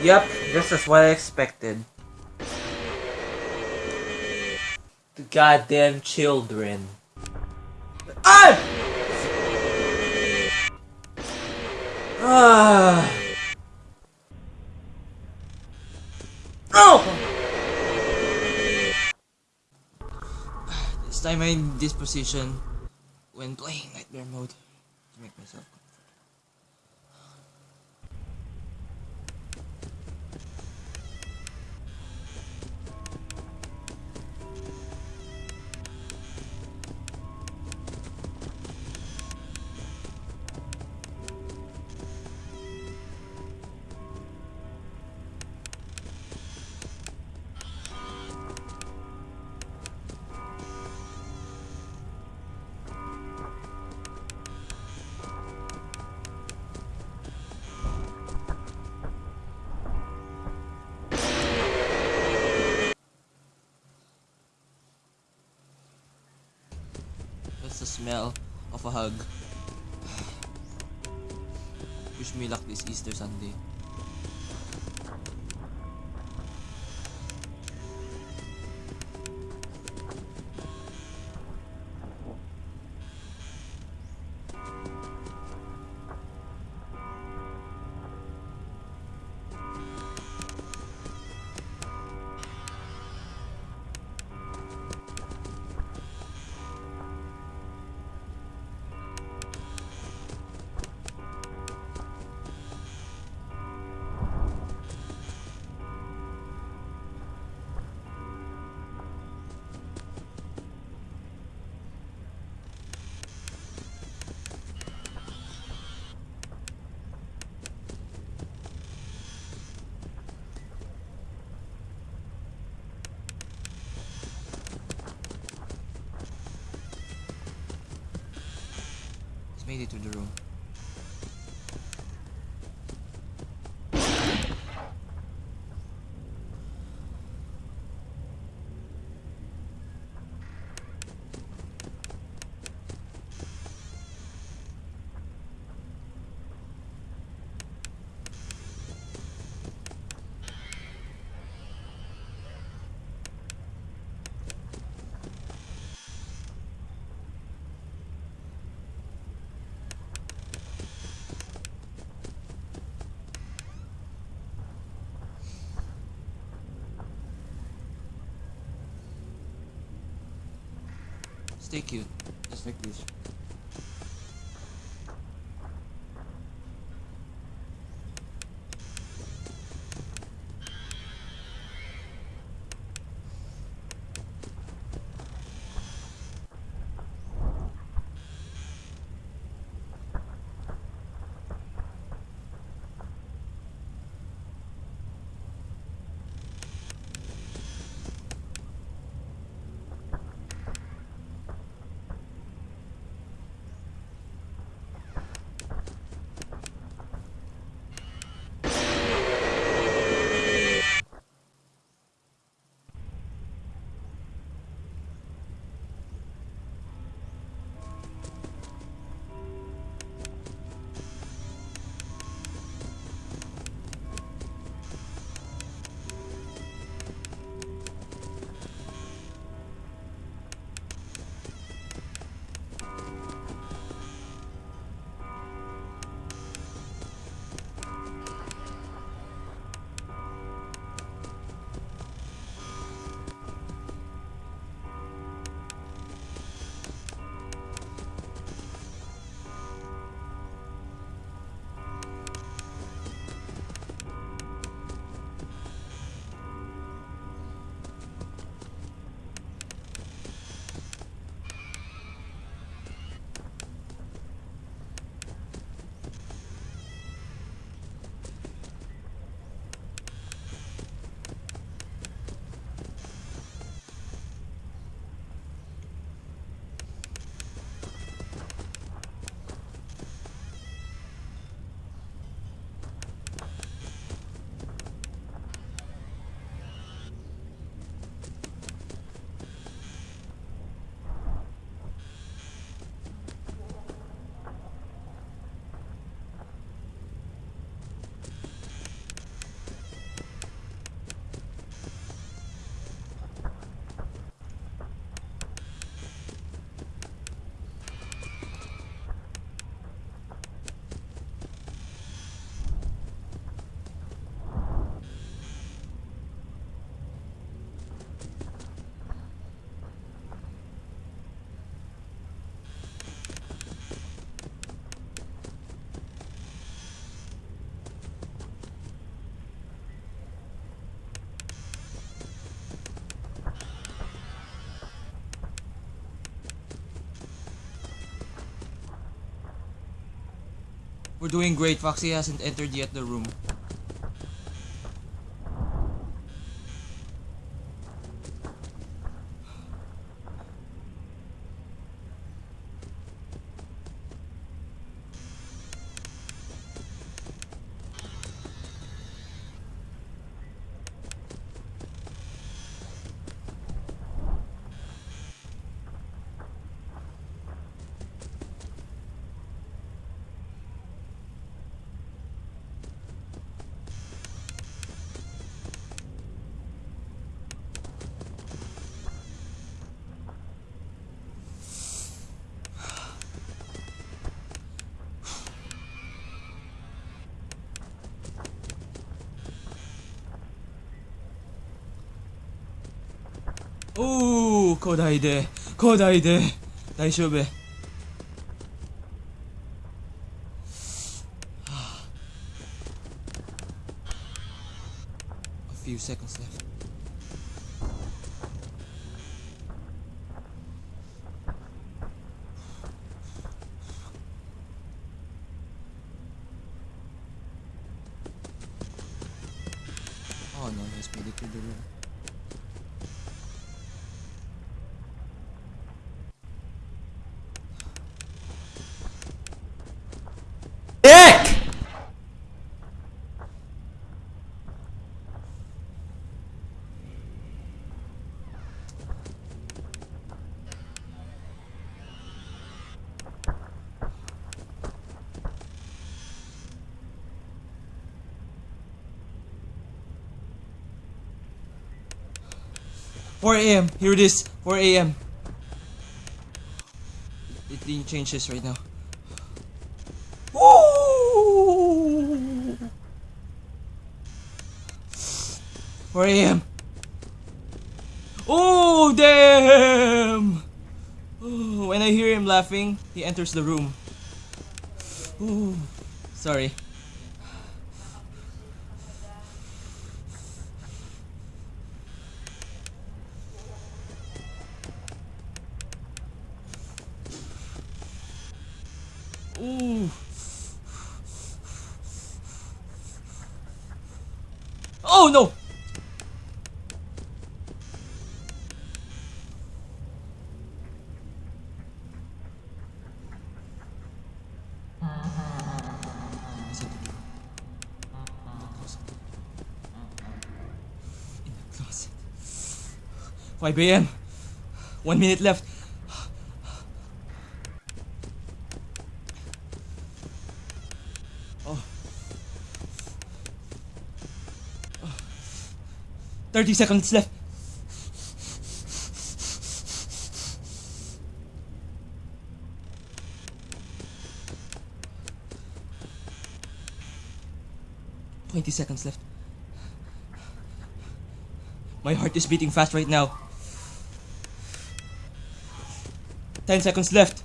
Yep, this is what I expected. The goddamn children. Ah! Ah! Oh! This time I'm in this position when playing Nightmare mode to make myself the smell of a hug. Wish me luck this Easter Sunday. Made it to the room. Stay cute, just like this. We're doing great. Foxy hasn't entered yet the room. 古代で古代で大丈夫 A few seconds left. Oh no, he's made it 4 a.m. Here it is. 4 a.m. It didn't change this right now. Woo! 4 a.m. Oh, damn! Oh, when I hear him laughing, he enters the room. Ooh, sorry. Ooh. Oh no! Is it in the closet? In the closet. 5 a.m. One minute left. 30 seconds left. Twenty seconds left. My heart is beating fast right now. Ten seconds left.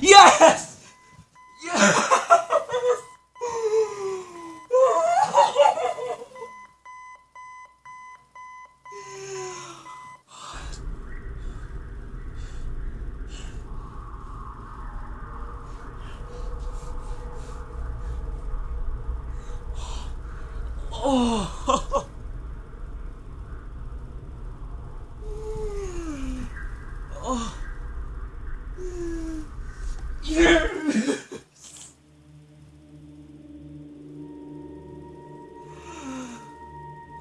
Yes! Yes! Oh. Oh. Yes!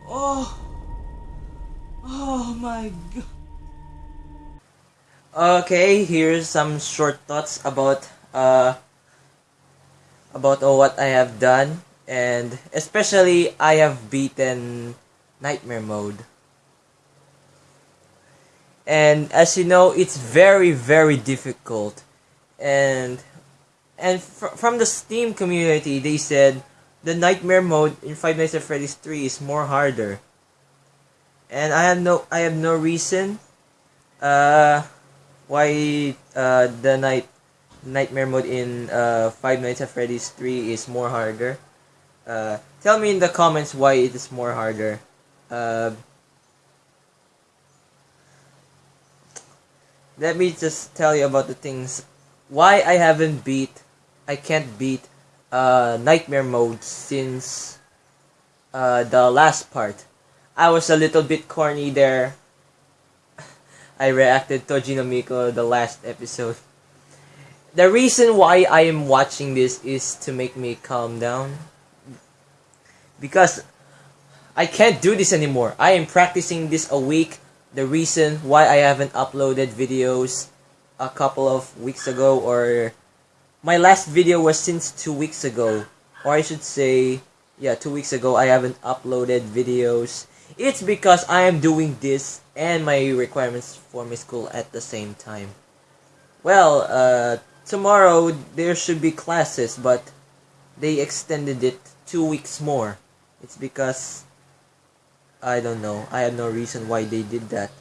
Oh. Oh my god. Okay, here's some short thoughts about uh about what I have done and especially I have beaten nightmare mode. And as you know, it's very very difficult. And and fr- from the Steam community, they said the nightmare mode in Five Nights at Freddy's 3 is more harder. and I have no I have no reason uh why uh the night nightmare mode in uh Five Nights at Freddy's 3 is more harder. Uh tell me in the comments why it is more harder. Uh let me just tell you about the things why I haven't beat I can't beat uh nightmare mode since uh the last part. I was a little bit corny there. I reacted to Miko the last episode. The reason why I am watching this is to make me calm down. Because I can't do this anymore. I am practicing this a week. The reason why I haven't uploaded videos a couple of weeks ago or my last video was since two weeks ago. Or I should say, yeah, two weeks ago I haven't uploaded videos it's because I am doing this and my requirements for my school at the same time. Well, uh, tomorrow there should be classes, but they extended it two weeks more. It's because I don't know. I have no reason why they did that.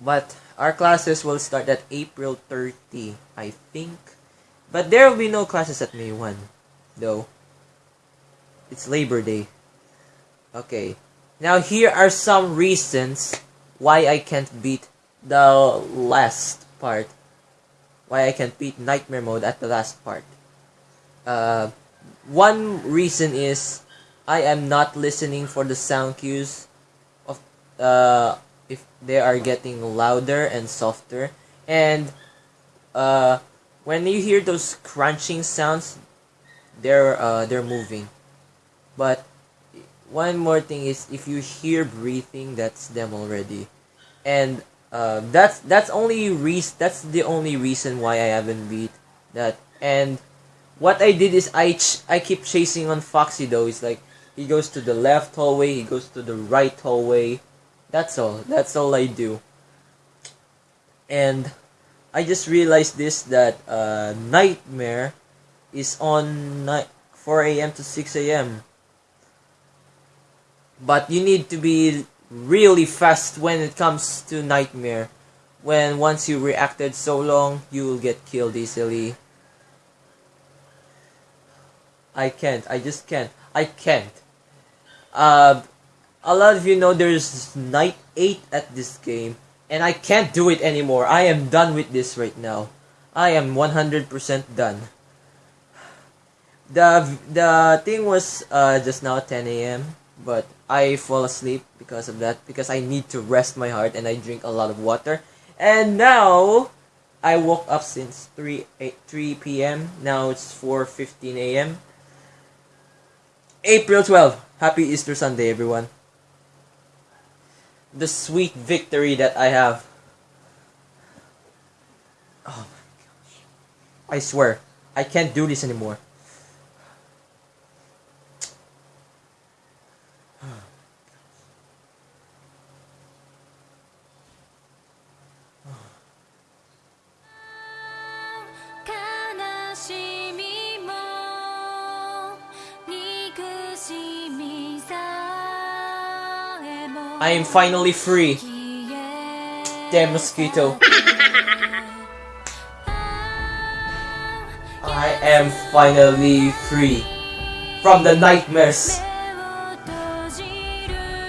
But our classes will start at April 30, I think. But there will be no classes at May 1, though. It's Labor Day. Okay. Now here are some reasons why I can't beat the last part. Why I can't beat Nightmare Mode at the last part. Uh, one reason is I am not listening for the sound cues of uh, if they are getting louder and softer. And uh, when you hear those crunching sounds, they're uh, they're moving. But one more thing is if you hear breathing, that's them already, and uh, that's that's only reason that's the only reason why I haven't beat that. And what I did is I ch- I keep chasing on Foxy though. It's like he goes to the left hallway, he goes to the right hallway. That's all. That's all I do. And I just realized this that uh, Nightmare is on night 4 a.m. to 6 a.m but you need to be really fast when it comes to nightmare when once you reacted so long you will get killed easily i can't i just can't i can't uh, a lot of you know there's night 8 at this game and i can't do it anymore i am done with this right now i am 100% done the the thing was uh, just now 10 a.m but I fall asleep because of that because I need to rest my heart and I drink a lot of water. And now I woke up since 3 8, 3 p.m. Now it's 4:15 a.m. April 12. Happy Easter Sunday everyone. The sweet victory that I have. Oh my gosh. I swear, I can't do this anymore. I am finally free. Damn mosquito. I am finally free from the nightmares.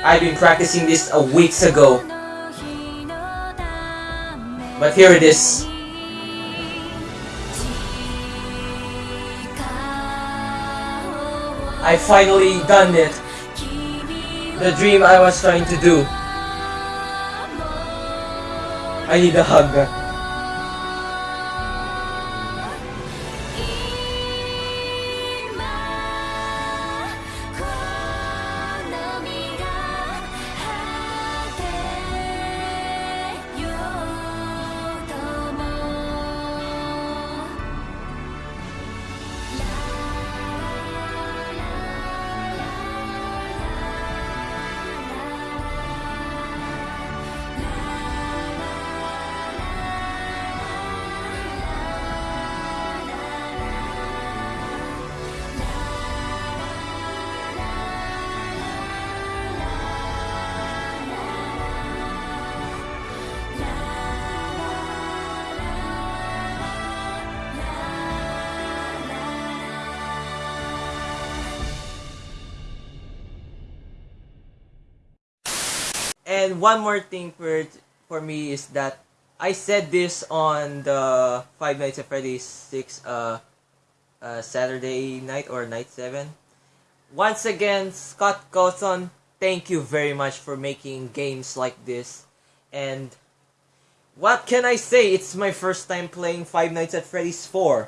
I've been practicing this a weeks ago. But here it is. I finally done it the dream I was trying to do. I need a hug. And one more thing for for me is that I said this on the Five Nights at Freddy's six uh, uh Saturday night or night seven. Once again, Scott Cawthon, thank you very much for making games like this. And what can I say? It's my first time playing Five Nights at Freddy's 4.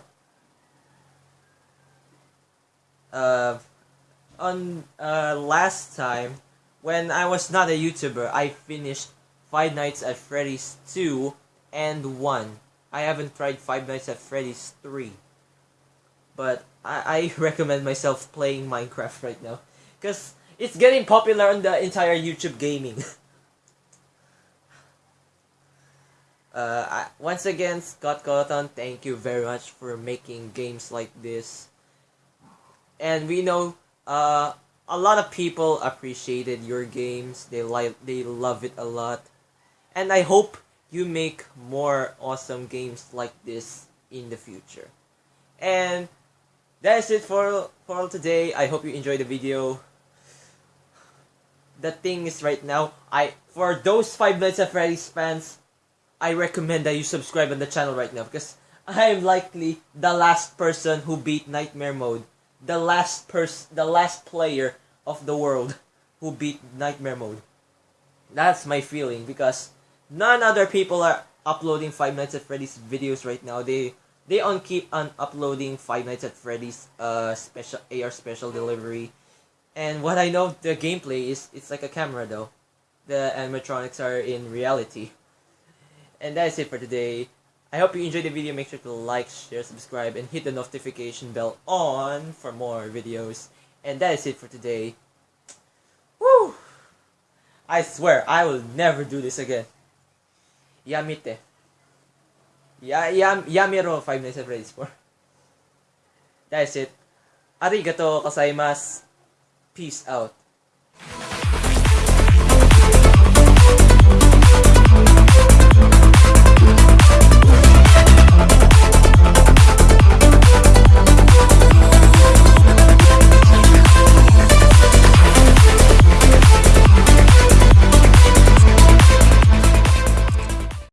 Uh, on uh, last time, when I was not a YouTuber, I finished Five Nights at Freddy's 2 and 1. I haven't tried Five Nights at Freddy's 3. But I, I recommend myself playing Minecraft right now. Because it's getting popular on the entire YouTube gaming. uh, I, once again, Scott Cawthon, thank you very much for making games like this. And we know uh, a lot of people appreciated your games. They like they love it a lot. And I hope you make more awesome games like this in the future. And that's it for for today. I hope you enjoyed the video. The thing is right now, I for those five Nights at Freddy's fans, I recommend that you subscribe on the channel right now because I am likely the last person who beat Nightmare Mode. The last person the last player of the world who beat Nightmare Mode. That's my feeling because none other people are uploading Five Nights at Freddy's videos right now. They they on keep on uploading Five Nights at Freddy's uh special AR special delivery. And what I know the gameplay is it's like a camera though. The animatronics are in reality. And that's it for today. I hope you enjoyed the video. Make sure to like, share, subscribe, and hit the notification bell on for more videos. And that is it for today. Woo! I swear, I will never do this again. Yamite. Ya, yam, yamiro 5 Nights at Freddy's 4. That's it. Arigato gozaimasu. Peace out.